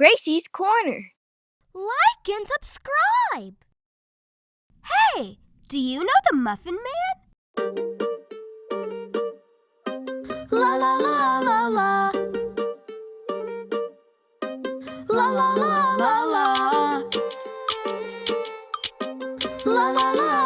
Gracie's Corner. Like and subscribe. Hey, do you know the Muffin Man? La la la la la. La la la la la. La la la.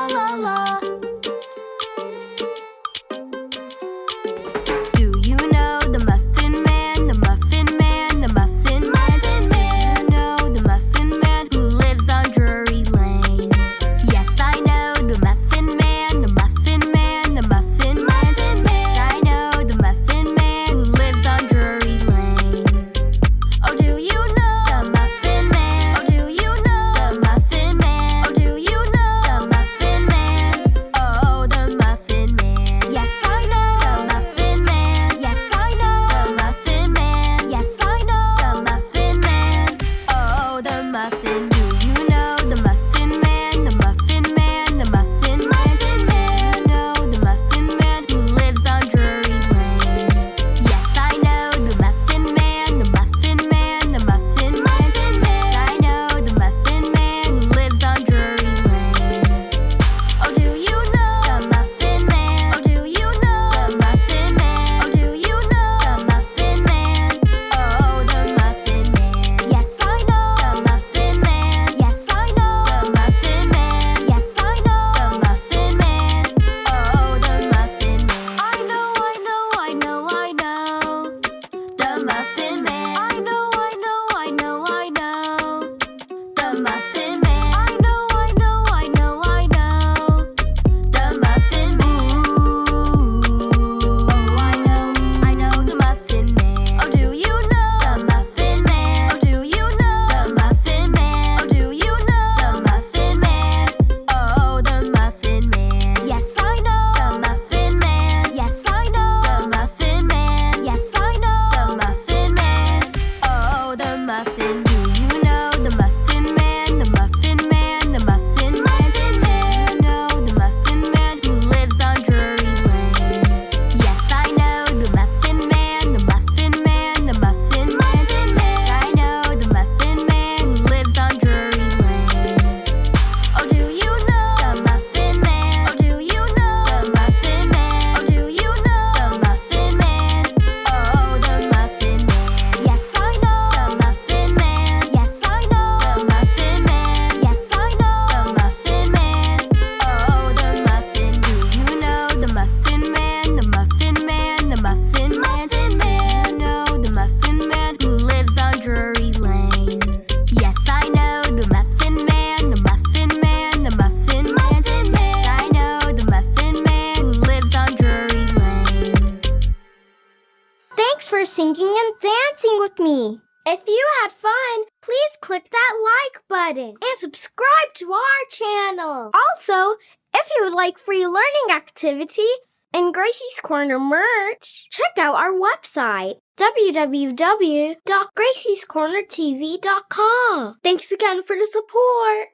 for singing and dancing with me. If you had fun, please click that like button and subscribe to our channel. Also, if you would like free learning activities and Gracie's Corner merch, check out our website www.graciescornertv.com. Thanks again for the support.